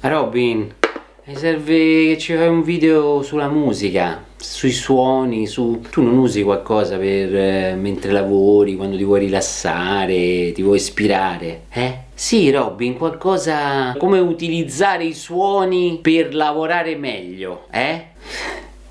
Robin, mi serve che ci fai un video sulla musica, sui suoni, su... Tu non usi qualcosa per eh, mentre lavori, quando ti vuoi rilassare, ti vuoi ispirare, eh? Sì, Robin, qualcosa... come utilizzare i suoni per lavorare meglio, eh?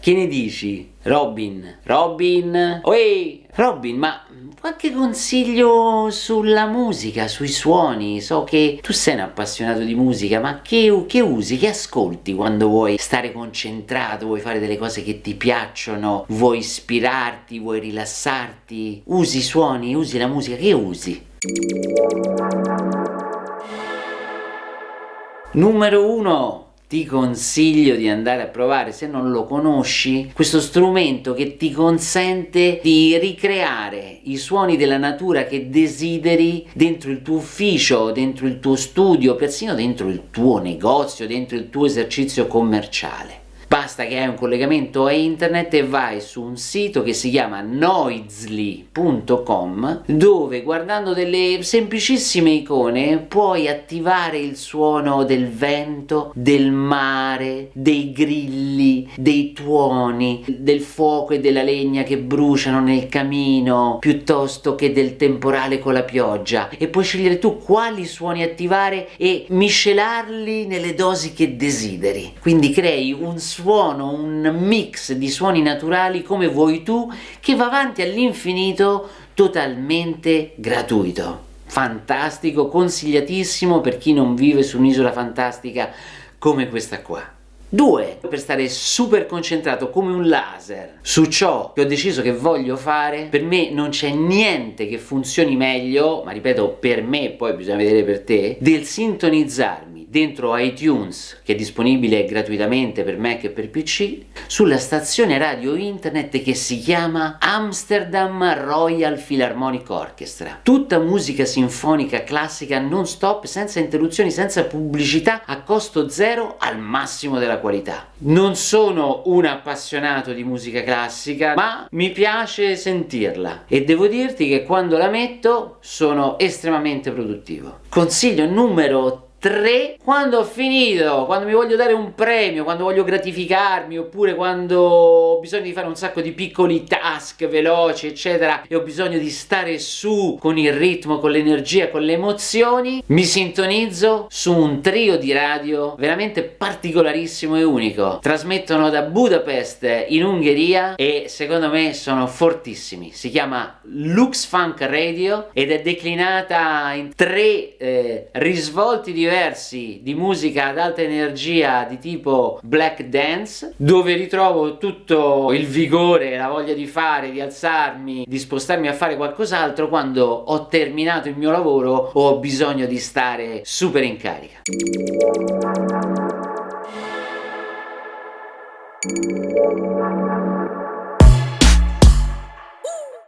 Che ne dici? Robin? Robin? Oi! Robin, ma qualche consiglio sulla musica, sui suoni? So che tu sei un appassionato di musica, ma che, che usi, che ascolti quando vuoi stare concentrato, vuoi fare delle cose che ti piacciono, vuoi ispirarti, vuoi rilassarti? Usi i suoni, usi la musica, che usi? Numero 1 ti consiglio di andare a provare se non lo conosci questo strumento che ti consente di ricreare i suoni della natura che desideri dentro il tuo ufficio, dentro il tuo studio, persino dentro il tuo negozio, dentro il tuo esercizio commerciale. Basta che hai un collegamento a internet e vai su un sito che si chiama noisly.com dove guardando delle semplicissime icone puoi attivare il suono del vento, del mare, dei grilli, dei tuoni, del fuoco e della legna che bruciano nel camino piuttosto che del temporale con la pioggia e puoi scegliere tu quali suoni attivare e miscelarli nelle dosi che desideri. Quindi crei un suono suono, un mix di suoni naturali come vuoi tu che va avanti all'infinito totalmente gratuito. Fantastico, consigliatissimo per chi non vive su un'isola fantastica come questa qua. 2. Per stare super concentrato come un laser su ciò che ho deciso che voglio fare, per me non c'è niente che funzioni meglio, ma ripeto per me, poi bisogna vedere per te, del sintonizzarmi dentro iTunes, che è disponibile gratuitamente per Mac e per PC, sulla stazione radio internet che si chiama Amsterdam Royal Philharmonic Orchestra. Tutta musica sinfonica classica non stop, senza interruzioni, senza pubblicità, a costo zero, al massimo della qualità. Non sono un appassionato di musica classica, ma mi piace sentirla e devo dirti che quando la metto sono estremamente produttivo. Consiglio numero 3 quando ho finito, quando mi voglio dare un premio, quando voglio gratificarmi oppure quando ho bisogno di fare un sacco di piccoli task veloci eccetera e ho bisogno di stare su con il ritmo, con l'energia, con le emozioni mi sintonizzo su un trio di radio veramente particolarissimo e unico. Trasmettono da Budapest in Ungheria e secondo me sono fortissimi. Si chiama Lux Funk Radio ed è declinata in tre eh, risvolti di diversi di musica ad alta energia di tipo black dance dove ritrovo tutto il vigore, la voglia di fare, di alzarmi, di spostarmi a fare qualcos'altro quando ho terminato il mio lavoro o ho bisogno di stare super in carica. Thank